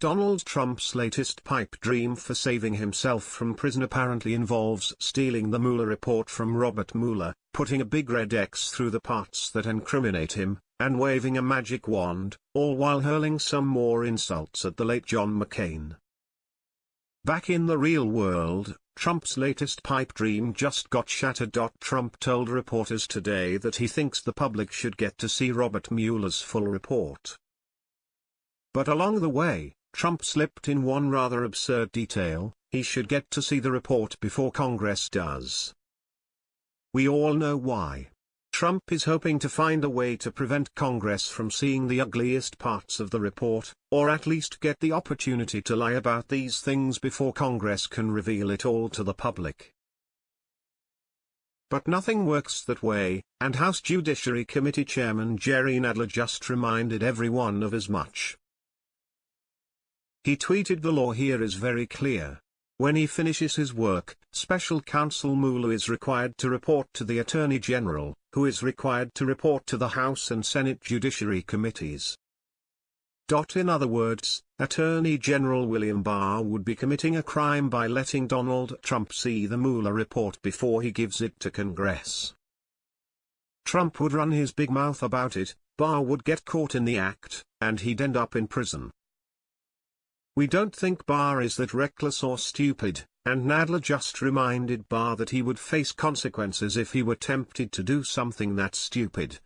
Donald Trump's latest pipe dream for saving himself from prison apparently involves stealing the Mueller report from Robert Mueller, putting a big red X through the parts that incriminate him, and waving a magic wand, all while hurling some more insults at the late John McCain. Back in the real world, Trump's latest pipe dream just got shattered. Trump told reporters today that he thinks the public should get to see Robert Mueller's full report. But along the way, Trump slipped in one rather absurd detail, he should get to see the report before Congress does. We all know why. Trump is hoping to find a way to prevent Congress from seeing the ugliest parts of the report, or at least get the opportunity to lie about these things before Congress can reveal it all to the public. But nothing works that way, and House Judiciary Committee Chairman Jerry Nadler just reminded everyone of as much. He tweeted the law here is very clear. When he finishes his work, Special Counsel Mueller is required to report to the Attorney General, who is required to report to the House and Senate Judiciary Committees. In other words, Attorney General William Barr would be committing a crime by letting Donald Trump see the Mueller report before he gives it to Congress. Trump would run his big mouth about it, Barr would get caught in the act, and he'd end up in prison. We don't think Barr is that reckless or stupid, and Nadler just reminded Barr that he would face consequences if he were tempted to do something that stupid,